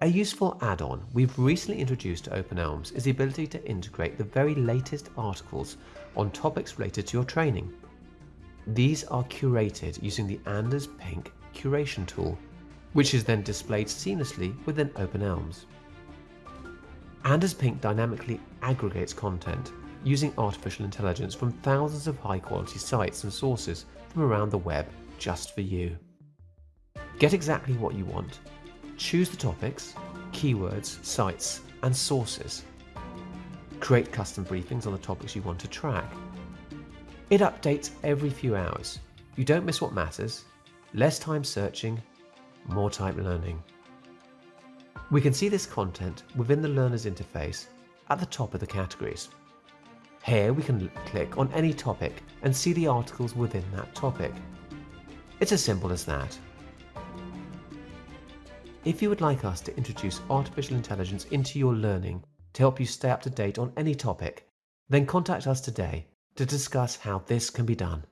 A useful add-on we've recently introduced to OpenElms is the ability to integrate the very latest articles on topics related to your training. These are curated using the Anders Pink curation tool, which is then displayed seamlessly within OpenElms. Anders Pink dynamically aggregates content using artificial intelligence from thousands of high quality sites and sources from around the web just for you. Get exactly what you want Choose the topics, keywords, sites, and sources. Create custom briefings on the topics you want to track. It updates every few hours. You don't miss what matters. Less time searching, more time learning. We can see this content within the learner's interface at the top of the categories. Here we can click on any topic and see the articles within that topic. It's as simple as that. If you would like us to introduce artificial intelligence into your learning to help you stay up to date on any topic, then contact us today to discuss how this can be done.